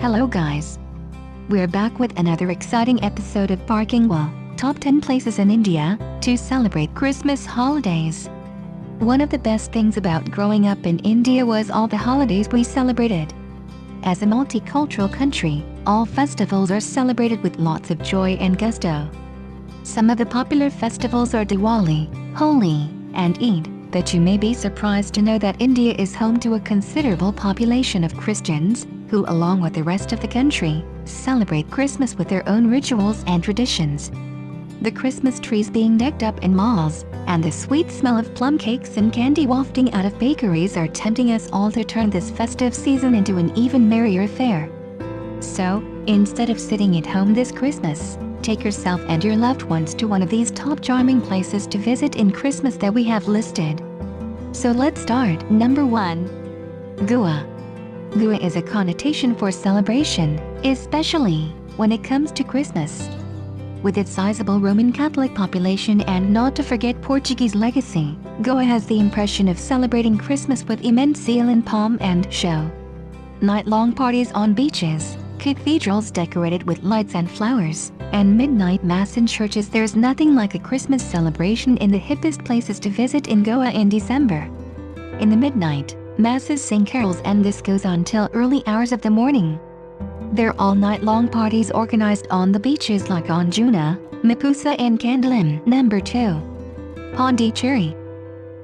Hello guys. We're back with another exciting episode of Parking Wall, Top 10 Places in India to celebrate Christmas holidays. One of the best things about growing up in India was all the holidays we celebrated. As a multicultural country, all festivals are celebrated with lots of joy and gusto. Some of the popular festivals are Diwali, Holi, and Eid, but you may be surprised to know that India is home to a considerable population of Christians, who along with the rest of the country, celebrate Christmas with their own rituals and traditions. The Christmas trees being decked up in malls, and the sweet smell of plum cakes and candy wafting out of bakeries are tempting us all to turn this festive season into an even merrier affair. So, instead of sitting at home this Christmas, take yourself and your loved ones to one of these top charming places to visit in Christmas that we have listed. So let's start. Number 1. Goa. Goa is a connotation for celebration, especially when it comes to Christmas. With its sizable Roman Catholic population and not to forget Portuguese legacy, Goa has the impression of celebrating Christmas with immense zeal and pomp and show. Night-long parties on beaches, cathedrals decorated with lights and flowers, and midnight mass in churches there's nothing like a Christmas celebration in the hippest places to visit in Goa in December. In the midnight, masses sing carols and this goes on till early hours of the morning. There are all-night-long parties organized on the beaches like Anjuna, Mapusa and Candolim. Number 2. Pondicherry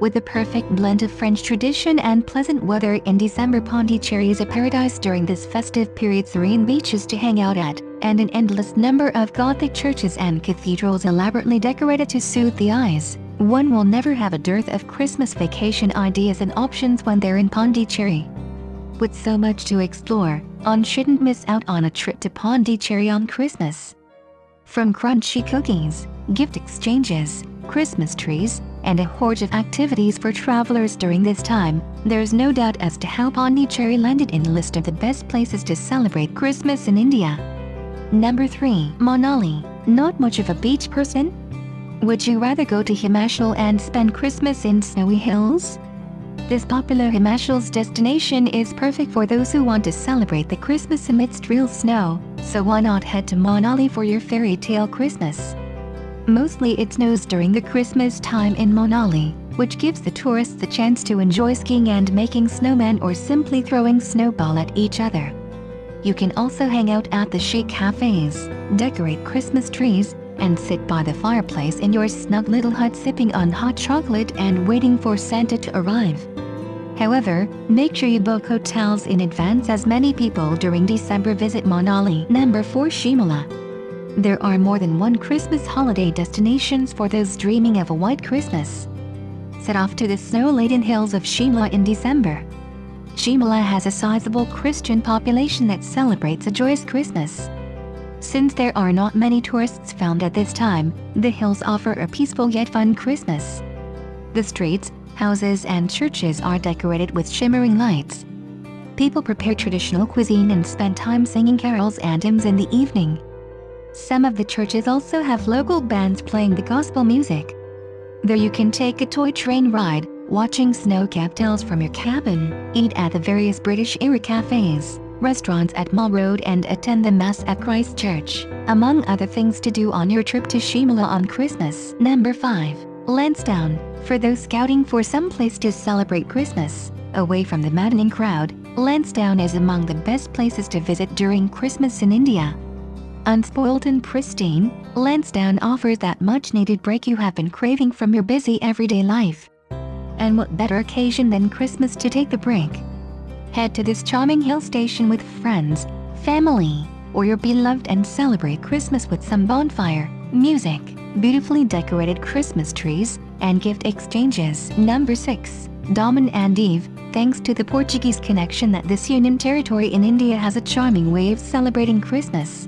with a perfect blend of French tradition and pleasant weather in December Pondicherry is a paradise during this festive period serene beaches to hang out at, and an endless number of Gothic churches and cathedrals elaborately decorated to soothe the eyes. One will never have a dearth of Christmas vacation ideas and options when they're in Pondicherry. With so much to explore, one shouldn't miss out on a trip to Pondicherry on Christmas. From crunchy cookies, gift exchanges, Christmas trees, and a horde of activities for travelers during this time, there's no doubt as to how Pondicherry landed in the list of the best places to celebrate Christmas in India. Number 3. Manali. Not much of a beach person? Would you rather go to Himachal and spend Christmas in snowy hills? This popular Himachal's destination is perfect for those who want to celebrate the Christmas amidst real snow, so why not head to Manali for your fairy tale Christmas? Mostly it snows during the Christmas time in Manali, which gives the tourists a chance to enjoy skiing and making snowmen or simply throwing snowball at each other. You can also hang out at the chic cafes, decorate Christmas trees, and sit by the fireplace in your snug little hut sipping on hot chocolate and waiting for Santa to arrive. However, make sure you book hotels in advance as many people during December visit Manali. Number 4 Shimla there are more than one Christmas holiday destinations for those dreaming of a white Christmas. Set off to the snow-laden hills of Shimla in December. Shimla has a sizable Christian population that celebrates a joyous Christmas. Since there are not many tourists found at this time, the hills offer a peaceful yet fun Christmas. The streets, houses and churches are decorated with shimmering lights. People prepare traditional cuisine and spend time singing carols and hymns in the evening. Some of the churches also have local bands playing the gospel music. There you can take a toy train ride, watching snow-capped hills from your cabin, eat at the various British-era cafes, restaurants at Mall Road and attend the Mass at Christ Church, among other things to do on your trip to Shimla on Christmas. Number 5. Lansdowne. For those scouting for some place to celebrate Christmas, away from the maddening crowd, Lansdowne is among the best places to visit during Christmas in India. Unspoiled and pristine, Lansdowne offers that much-needed break you have been craving from your busy everyday life. And what better occasion than Christmas to take the break? Head to this charming hill station with friends, family, or your beloved and celebrate Christmas with some bonfire, music, beautifully decorated Christmas trees, and gift exchanges. Number 6. Daman and Diu. Thanks to the Portuguese connection that this union territory in India has a charming way of celebrating Christmas.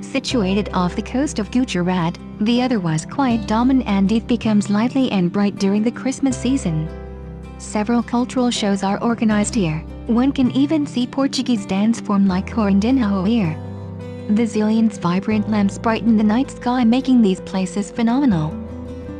Situated off the coast of Gujarat, the otherwise quiet Daman and Diu becomes lively and bright during the Christmas season. Several cultural shows are organized here. One can even see Portuguese dance form like Corridinho here. The zillions vibrant lamps brighten the night sky making these places phenomenal.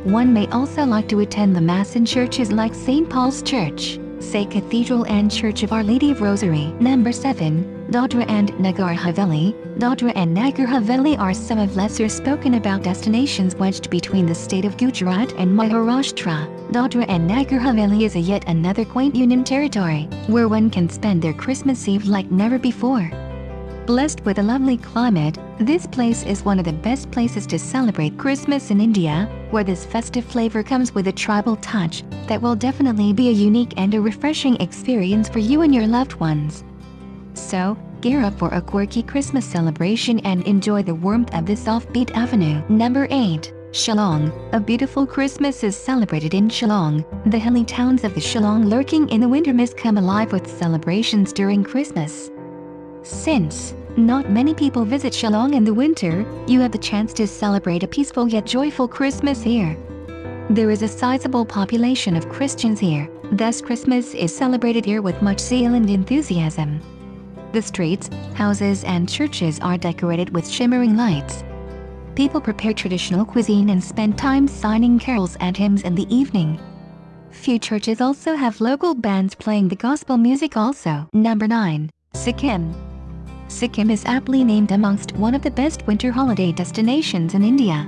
One may also like to attend the Mass in churches like St. Paul's Church, Se Cathedral and Church of Our Lady of Rosary. Number 7. Dadra and Nagar Haveli. Dadra and Nagar Haveli are some of lesser spoken about destinations wedged between the state of Gujarat and Maharashtra. Dadra and Nagar Haveli is a yet another quaint union territory, where one can spend their Christmas Eve like never before. Blessed with a lovely climate, this place is one of the best places to celebrate Christmas in India, where this festive flavor comes with a tribal touch that will definitely be a unique and a refreshing experience for you and your loved ones. So, gear up for a quirky Christmas celebration and enjoy the warmth of this offbeat avenue. Number 8. Shillong. A beautiful Christmas is celebrated in Shillong. The hilly towns of the Shillong lurking in the winter mist come alive with celebrations during Christmas. Since not many people visit Shillong in the winter, you have the chance to celebrate a peaceful yet joyful Christmas here. There is a sizable population of Christians here, thus Christmas is celebrated here with much zeal and enthusiasm. The streets, houses and churches are decorated with shimmering lights. People prepare traditional cuisine and spend time signing carols and hymns in the evening. Few churches also have local bands playing the gospel music also. Number 9. Sikkim Sikkim is aptly named amongst one of the best winter holiday destinations in India.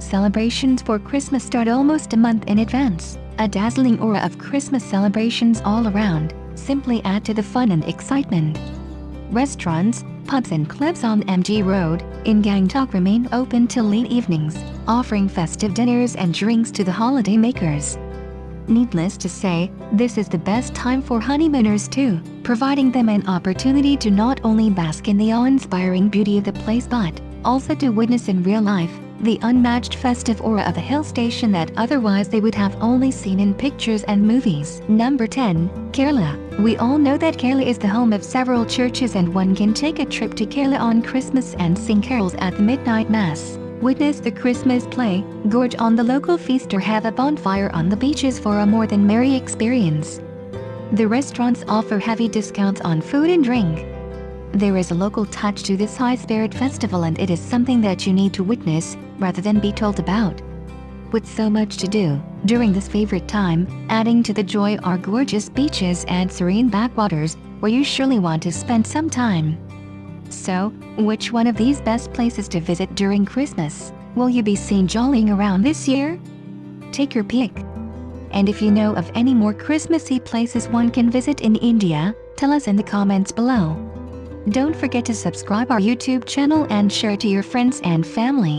Celebrations for Christmas start almost a month in advance. A dazzling aura of Christmas celebrations all around simply add to the fun and excitement. Restaurants, pubs and clubs on MG Road in Gangtok remain open till late evenings, offering festive dinners and drinks to the holiday makers. Needless to say, this is the best time for honeymooners too, providing them an opportunity to not only bask in the awe-inspiring beauty of the place but also to witness in real life the unmatched festive aura of a hill station that otherwise they would have only seen in pictures and movies. Number 10. Kerala. We all know that Kerala is the home of several churches and one can take a trip to Kerala on Christmas and sing carols at the midnight mass. Witness the Christmas play, gorge on the local feast or have a bonfire on the beaches for a more than merry experience. The restaurants offer heavy discounts on food and drink. There is a local touch to this high spirit festival and it is something that you need to witness, rather than be told about. With so much to do, during this favorite time, adding to the joy are gorgeous beaches and serene backwaters, where you surely want to spend some time. So, which one of these best places to visit during Christmas will you be seen jollying around this year? Take your pick. And if you know of any more Christmassy places one can visit in India, tell us in the comments below. Don't forget to subscribe our YouTube channel and share to your friends and family.